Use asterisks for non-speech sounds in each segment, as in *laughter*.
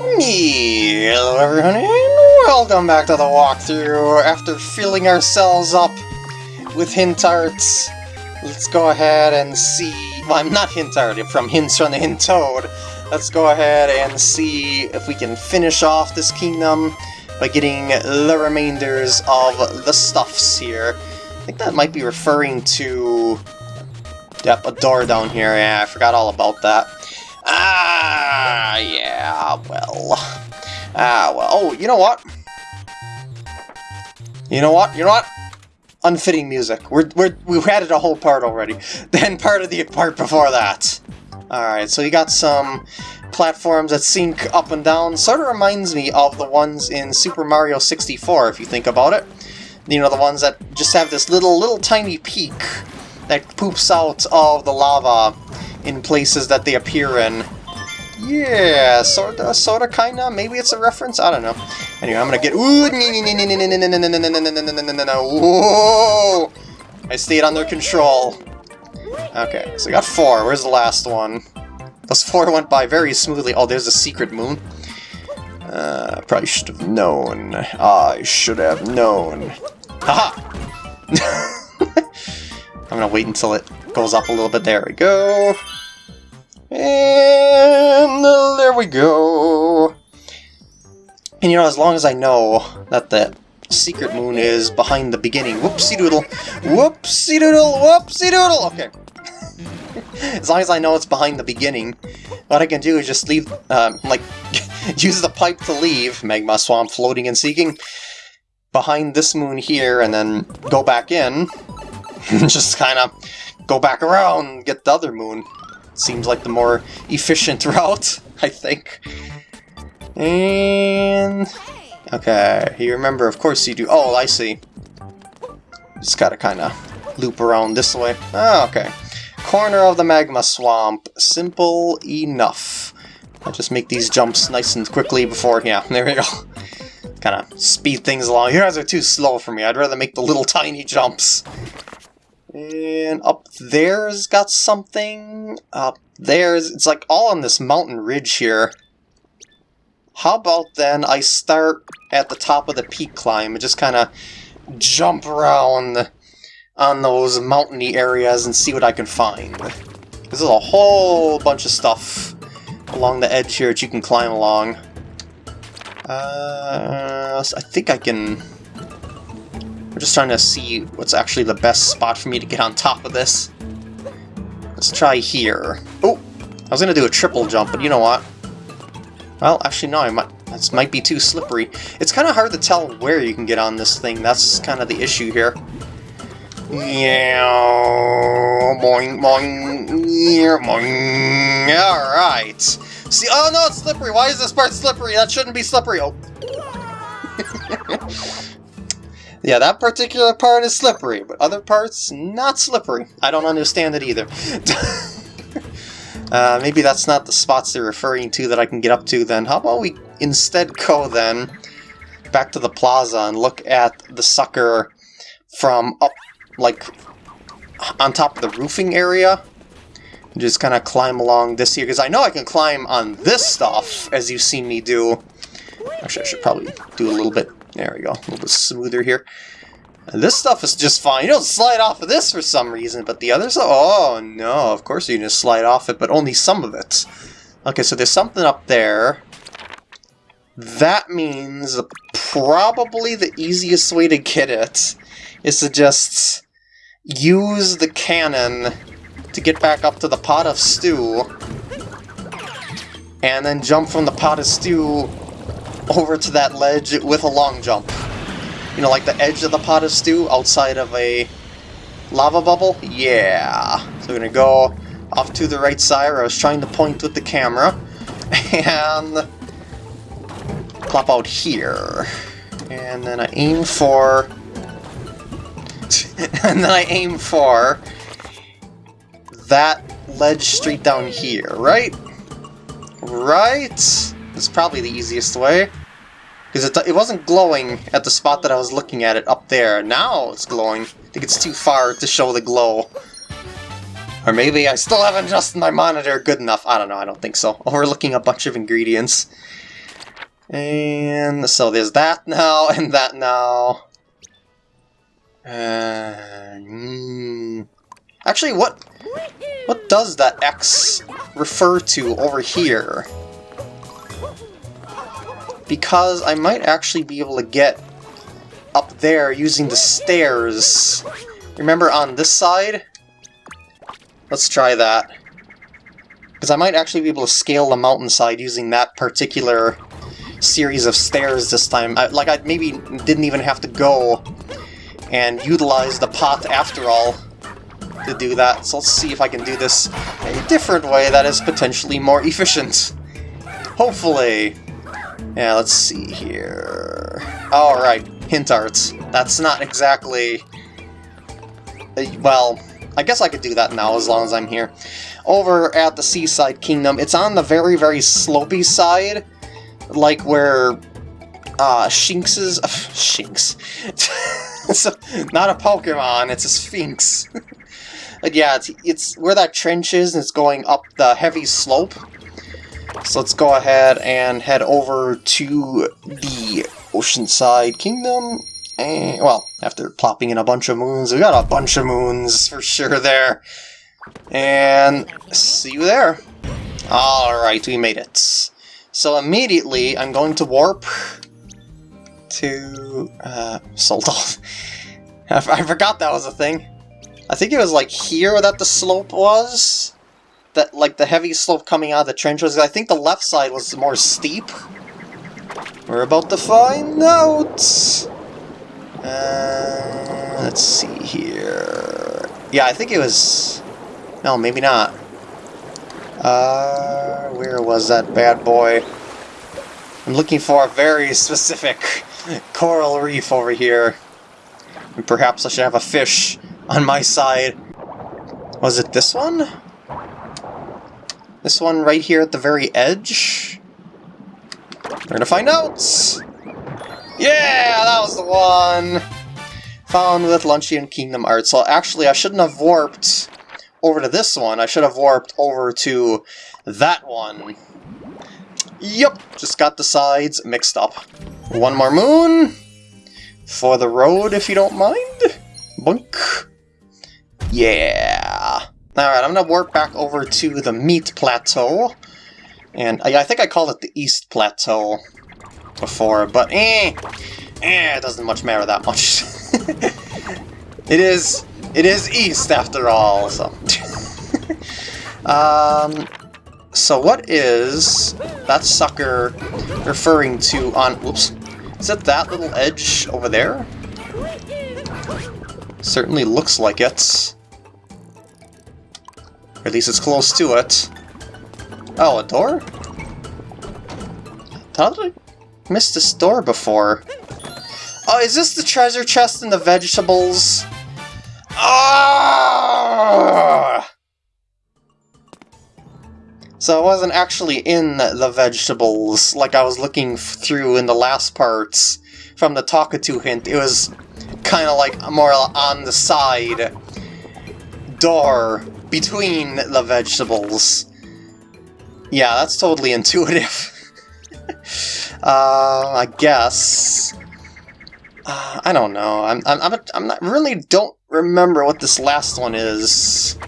Hello everyone and welcome back to the walkthrough. After filling ourselves up with hint arts, let's go ahead and see... Well, I'm not hint art, from Hints from the Hint Toad. Let's go ahead and see if we can finish off this kingdom by getting the remainders of the stuffs here. I think that might be referring to... Yep, a door down here. Yeah, I forgot all about that. Ah, yeah, well. Ah, well. Oh, you know what? You know what? You know what? Unfitting music. We're, we're, we've added a whole part already. *laughs* Then part of the part before that. Alright, so you got some platforms that sync up and down. Sort of reminds me of the ones in Super Mario 64, if you think about it. You know, the ones that just have this little, little tiny peak that poops out of the lava in places that they appear in. Yeah, sorta, sorta, kinda. Maybe it's a reference. I don't know. Anyway, I'm gonna get. Ooh, whoa! I stayed under control. Okay, so I got four. Where's the last one? Those four went by very smoothly. Oh, there's a secret moon. Uh, probably should have known. I should have known. Haha! I'm gonna wait until it goes up a little bit. There we go. And there we go. And you know, as long as I know that the secret moon is behind the beginning. Whoopsie doodle. Whoopsie doodle. Whoopsie doodle. Okay. *laughs* as long as I know it's behind the beginning, what I can do is just leave, uh, like, *laughs* use the pipe to leave Magma Swamp floating and sinking behind this moon here, and then go back in. *laughs* just kind of go back around, get the other moon. Seems like the more efficient *laughs* route, I think. And... Okay, you remember, of course you do. Oh, I see. Just gotta kind of loop around this way. Oh, okay. Corner of the magma swamp. Simple enough. I'll just make these jumps nice and quickly before... Yeah, *laughs* there we go. kind of speed things along. You guys are too slow for me. I'd rather make the little tiny jumps. And up there's got something. Up there's... It's like all on this mountain ridge here. How about then I start at the top of the peak climb and just kind of jump around on those mountainy areas and see what I can find. There's a whole bunch of stuff along the edge here that you can climb along. Uh, I think I can I'm just trying to see what's actually the best spot for me to get on top of this. Let's try here. Oh! I was to do a triple jump, but you know what? Well, actually, no, I might, this might be too slippery. It's kind of hard to tell where you can get on this thing. That's kind of the issue here. Yeah, boing, boing, yeah, boing. Alright. See, oh no, it's slippery. Why is this part slippery? That shouldn't be slippery. Oh. *laughs* *laughs* Yeah, that particular part is slippery, but other parts, not slippery. I don't understand it either. *laughs* uh, maybe that's not the spots they're referring to that I can get up to then. How about we instead go then back to the plaza and look at the sucker from up, like, on top of the roofing area? Just kind of climb along this here, because I know I can climb on this stuff, as you've seen me do. Actually, I should probably do a little bit there we go, a little bit smoother here. And this stuff is just fine. You don't slide off of this for some reason, but the others... Oh, no, of course you can just slide off it, but only some of it. Okay, so there's something up there. That means probably the easiest way to get it is to just use the cannon to get back up to the pot of stew and then jump from the pot of stew over to that ledge with a long jump. You know, like the edge of the pot of stew outside of a lava bubble? Yeah. So we're to go off to the right side I was trying to point with the camera. And plop out here. And then I aim for... *laughs* and then I aim for that ledge straight down here, right? Right? It's probably the easiest way. Because it, it wasn't glowing at the spot that I was looking at it up there. Now it's glowing. I think it's too far to show the glow. Or maybe I still haven't adjusted my monitor good enough. I don't know, I don't think so. *laughs* Overlooking a bunch of ingredients. And so there's that now, *laughs* and that now. Uh, mm. Actually, what what does that X refer to over here? Because I might actually be able to get up there using the stairs. Remember on this side? Let's try that. Because I might actually be able to scale the mountainside using that particular series of stairs this time. I, like, I maybe didn't even have to go and utilize the pot after all to do that. So let's see if I can do this a different way that is potentially more *laughs* efficient. Hopefully. Yeah, let's see here. Alright, hint art. That's not exactly... Uh, well, I guess I could do that now as long as I'm here over at the Seaside Kingdom, it's on the very, very slopey side, like where uh, *laughs* Shinx is... Uh, Shinx. it's a, not a Pokemon, it's a Sphinx. *laughs* but yeah, it's, it's where that trench is, and it's going up the heavy slope. So let's go ahead and head over to the Oceanside Kingdom. And, well, after plopping in a bunch of moons, we got a bunch of moons for sure there. And see you there. Alright, we made it. So immediately, I'm going to warp to uh, Soldal. *laughs* I forgot that was a thing. I think it was like here that the slope was. That like the heavy slope coming out of the trench was. I think the left side was more steep. We're about to find out. Uh, let's see here. Yeah, I think it was no, maybe not. Uh, where was that bad boy? I'm looking for a very *laughs* specific coral reef over here. And perhaps I should have a fish on my side. Was it this one? This one right here at the very edge? We're gonna find out! Yeah, that was the one! Found with Luncheon Kingdom Art. So actually, I shouldn't have warped over to this one, I should have warped over to that one. Yep, just got the sides mixed up. One more moon for the road, if you don't mind. Boink. Yeah. Alright, I'm gonna warp back over to the Meat Plateau. And I, I think I called it the East Plateau before, but eh, eh, it doesn't much matter that much. *laughs* it is it is east, after all, so... *laughs* um, so what is that sucker referring to on... Whoops. Is it that little edge over there? Certainly looks like it. Or at least it's close to it. Oh, a door? How did I miss this door before? Oh, is this the treasure chest in the vegetables? Ah! So I wasn't actually in the vegetables like I was looking through in the last parts from the Talkatoo hint. It was kind of like more on the side door between the vegetables. Yeah, that's totally intuitive. *laughs* uh, I guess. Uh, I don't know. I'm, I'm, I'm, I'm not really don't remember what this last one is.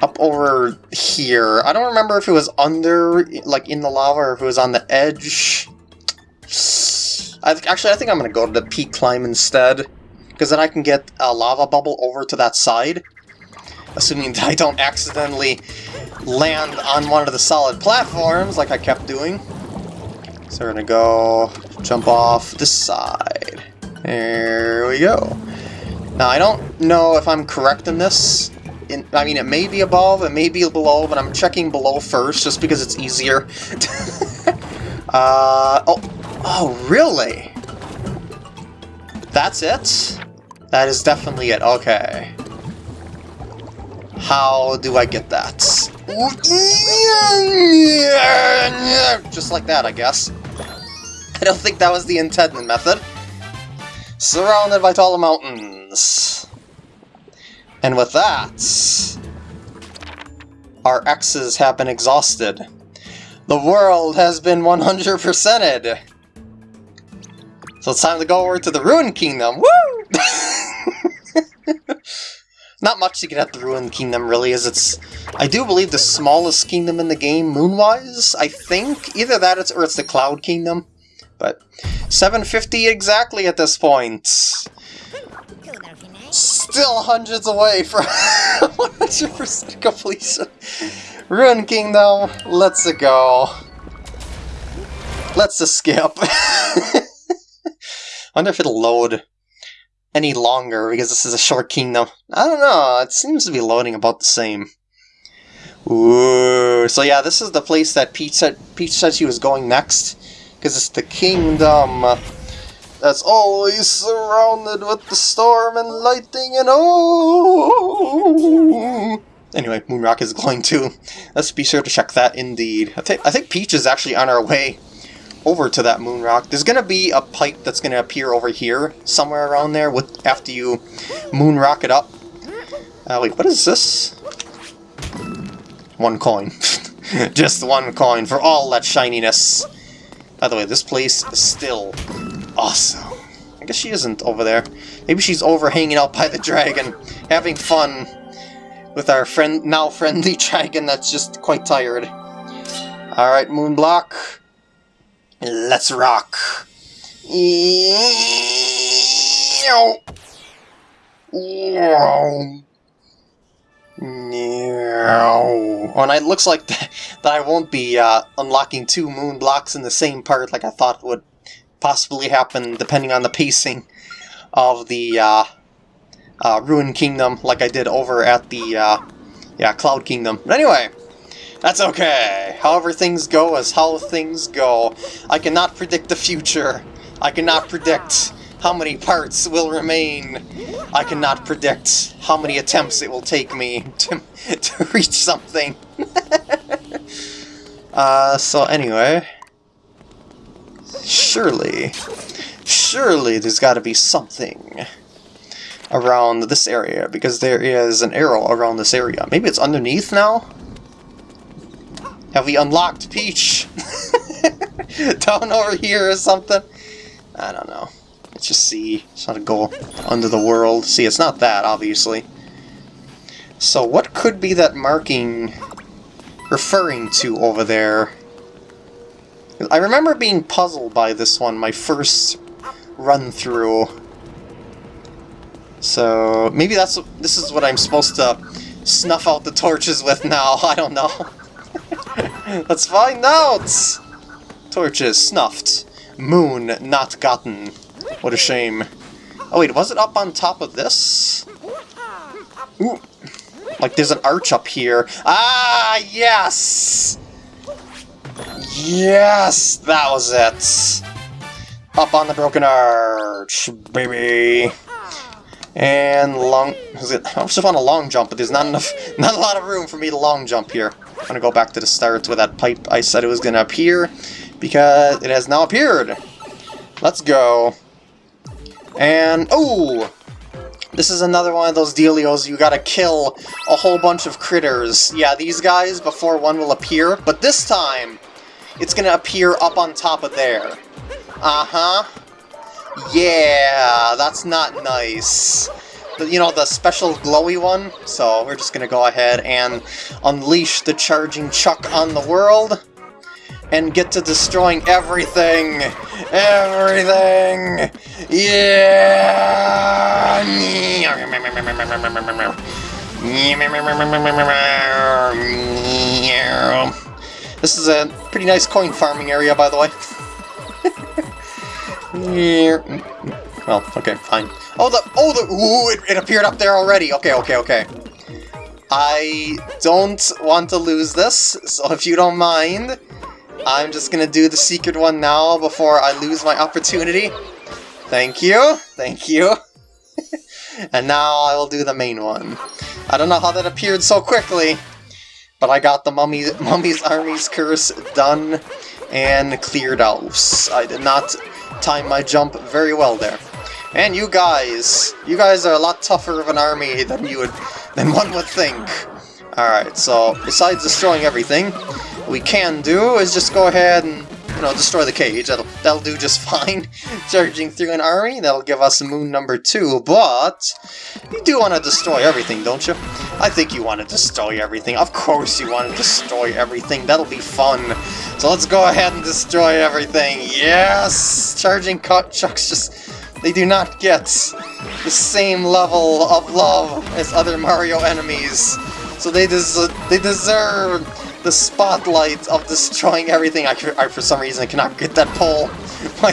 Up over here. I don't remember if it was under, like in the lava, or if it was on the edge. I actually, I think I'm to go to the peak climb instead. Because then I can get a lava bubble over to that side. Assuming that I don't accidentally land on one of the solid platforms like I kept doing. So we're to go jump off this side. There we go. Now, I don't know if I'm correct in this. In, I mean, it may be above, it may be below, but I'm checking below first, just because it's easier. *laughs* uh, oh, oh, really? That's it? That is definitely it, okay. How do I get that? Just like that, I guess. I don't think that was the intended method. Surrounded by taller mountains. And with that, our X's have been exhausted. The world has been 100%ed! So it's time to go over to the Ruined Kingdom! Woo! Not much to get at the Ruined Kingdom, really, as it's... I do believe the smallest kingdom in the game, moon-wise, I think. Either that it's, or it's the Cloud Kingdom. But 750 exactly at this point. Still hundreds away from *laughs* 100% completion. Ruined Kingdom, let's go. Let's skip. *laughs* wonder if it'll load any longer because this is a short kingdom. I don't know, it seems to be loading about the same. Ooh, so yeah, this is the place that Peach said, Peach said she was going next because it's the kingdom uh, that's always surrounded with the storm and lightning and oh. Anyway, Moonrock is glowing too. Let's be sure to check that indeed. I, th I think Peach is actually on our way over to that moon rock, There's going to be a pipe that's going to appear over here, somewhere around there, with after you moon rock it up. Uh, wait, what is this? One coin. *laughs* Just one coin for all that shininess. By the way, this place is still awesome. I guess she isn't over there. Maybe she's over hanging out by the dragon, having fun with our friend now friendly *laughs* dragon that's just quite tired. Alright, Moonblock. Let's rock. Oh, and it looks like *laughs* that, I won't be uh, unlocking two moon blocks in the same part like I thought would possibly happen depending on the pacing of the uh, uh, Ruin Kingdom like I did over at the uh, yeah Cloud Kingdom. But anyway, that's okay. However things go is how things go. I cannot predict the future. I cannot predict how many parts will remain. I cannot predict how many attempts it will take me to, *laughs* to reach something. *laughs* uh, so anyway... Surely, surely there's got to be something around this area, because there is an arrow around this area. Maybe it's underneath now? Have we unlocked Peach? *laughs* Down over here or something? I don't know. Let's just see. It's not a goal. under the world. See, it's not that, obviously. So what could be that marking referring to over there? I remember being puzzled by this one, my first run-through. So maybe that's this is what I'm supposed to snuff out the torches with now. *laughs* I don't know. *laughs* Let's find out! Torches snuffed. Moon not gotten. What a shame. Oh wait, was it up on top of this? Ooh. Like there's an arch up here. Ah, yes! Yes! That was it! Up on the broken arch, baby! And long... Is it, I just want a long jump, but there's not enough... *laughs* Not a lot of room for me to long jump here. I'm gonna go back to the start where that pipe I said it was gonna appear, because it has now appeared! Let's go. And, oh! This is another one of those dealios you gotta kill a whole bunch of critters. Yeah, these guys before one will appear, but this time it's gonna appear up on top of there. Uh-huh. Yeah, that's not nice. You know, the special glowy one? So we're just gonna go ahead and unleash the charging chuck on the world and get to destroying everything! Everything! Yeah! This is a pretty nice coin farming area, by the way. *laughs* well, okay, fine. Oh, the, oh, the, ooh, it, it appeared up there already. Okay, okay, okay. I don't want to lose this, so if you don't mind, I'm just gonna do the secret one now before I lose my opportunity. Thank you, thank you. *laughs* and now I will do the main one. I don't know how that appeared so quickly, but I got the mummy, Mummy's Army's Curse done and cleared out. I did not time my jump very well there. And you guys, you guys are a lot tougher of an army than you would, than one would think. Alright, so besides destroying everything, we can do is just go ahead and you know, destroy the cage. That'll, that'll do just *laughs* fine. Charging through an army, that'll give us moon number two, but you do want to destroy everything, don't you? I think you want to destroy everything. Of course you want to destroy everything. That'll be fun. So let's go ahead and destroy everything. Yes! Charging cut Chucks just... They do not get the same level of love as other Mario enemies. So they, des they deserve the spotlight of destroying everything. I, I, for some reason, I cannot get that pole. *laughs* My,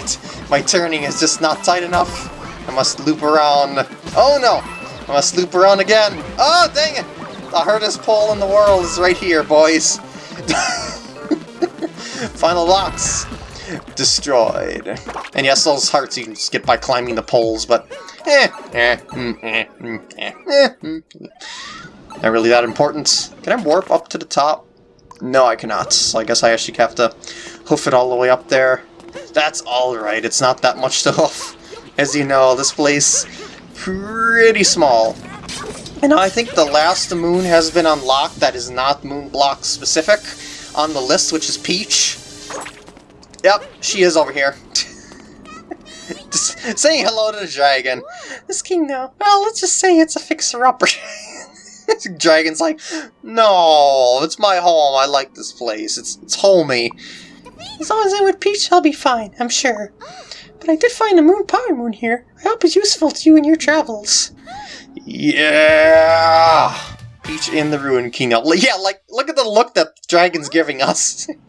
my turning is just not tight enough. I must loop around. Oh no! I must loop around again. Oh, dang it! The hardest pole in the world is right here, boys. *laughs* Final locks. Destroyed. And yes, those hearts you can just get by climbing the poles, but eh, eh, mm, eh, mm, mm. Not really that important. Can I warp up to the top? No, I cannot. So I guess I actually have to hoof it all the way up there. That's alright, it's not that much to *laughs* hoof. As you know, this place pretty small. And I think the last moon has been unlocked that is not moon block specific on the list, which is Peach. Yep, she is over here. *laughs* just saying hello to the dragon. This kingdom, well, let's just say it's a fixer-upper. *laughs* Dragon's like, no, it's my home. I like this place. It's it's homey. As long as I'm with Peach, I'll be fine, I'm sure. But I did find a moon power moon here. I hope it's useful to you in your travels. Yeah! Peach in the Ruin Kingdom. Yeah, like, look at the look that Dragon's giving us. *laughs*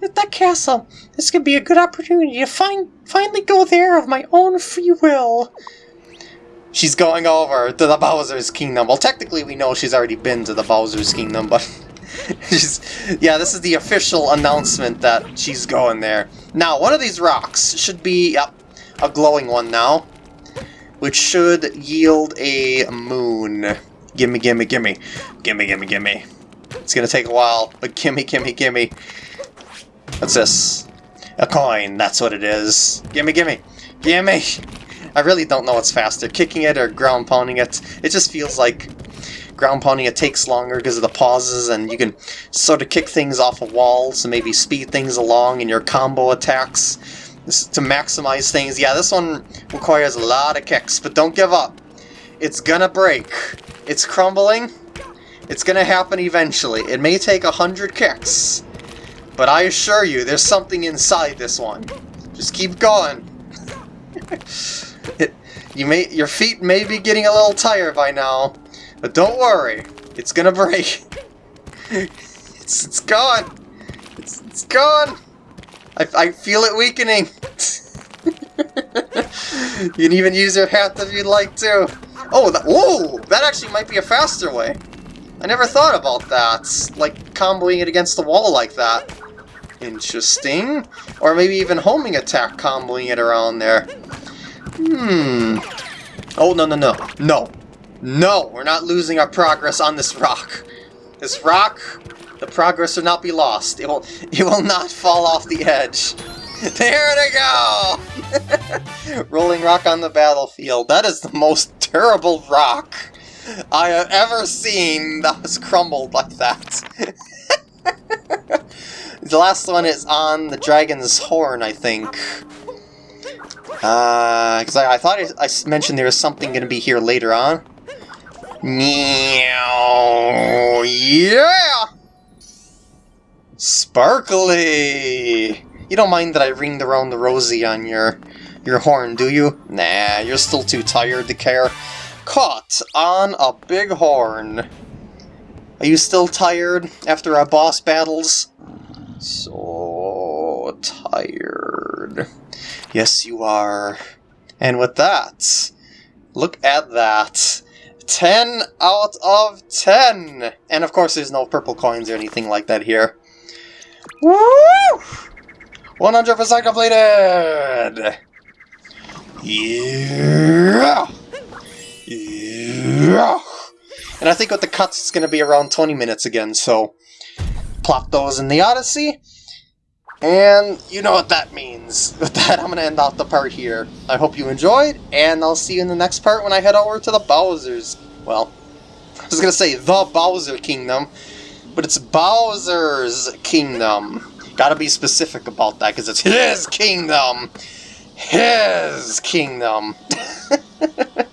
At that castle, this could be a good opportunity to find, finally go there of my own free will. She's going over to the Bowser's Kingdom. Well, technically we know she's already been to the Bowser's Kingdom, but... *laughs* she's, yeah, this is the official announcement that she's going there. Now, one of these rocks should be yep, a glowing one now, which should yield a moon. Gimme, gimme, gimme. Gimme, gimme, gimme. It's gonna take a while, but gimme, gimme, gimme. What's this? A coin, that's what it is. Gimme, gimme. Gimme! I really don't know what's faster, kicking it or ground pounding it. It just feels like ground pounding it takes longer because of the pauses and you can sort of kick things off of walls and maybe speed things along in your combo attacks to maximize things. Yeah, this one requires a lot of kicks, but don't give up. It's gonna break. It's crumbling. It's gonna happen eventually. It may take a hundred kicks, but I assure you, there's something inside this one. Just keep going. It, *laughs* you may your feet may be getting a little tired by now, but don't worry, it's gonna break. *laughs* it's it's gone. It's it's gone. I I feel it weakening. *laughs* you can even use your hat if you'd like to. Oh, that, whoa! That actually might be a faster way. I never thought about that. Like, comboing it against the wall like that. Interesting. Or maybe even homing attack comboing it around there. Hmm. Oh, no, no, no. No. No, we're not losing our progress on this rock. This rock, the progress will not be lost. It will, it will not fall off the edge. *laughs* There they go! *laughs* Rolling rock on the battlefield. That is the most terrible rock I have ever seen that was crumbled like that. *laughs* the last one is on the dragon's horn, I think. Uh, because I, I, thought I, I, mentioned there was something going to be here later on. Meow, yeah! Sparkly! You don't mind that I ringed around the rosy on your your horn, do you? Nah, you're still too tired to care. Caught on a big horn. Are you still tired after our boss battles? So tired. Yes, you are. And with that, look at that. 10 out of 10! And of course there's no purple coins or anything like that here. Woo! 100% completed! Yeah! Yeah! And I think with the cuts it's going to be around 20 minutes again, so plop those in the Odyssey. And you know what that means. *laughs* With that, I'm going to end off the part here. I hope you enjoyed, and I'll see you in the next part when I head over to the Bowser's... Well, *laughs* I was going to say the Bowser Kingdom, but it's Bowser's kingdom. Gotta be specific about that, because it's his kingdom! His kingdom! *laughs*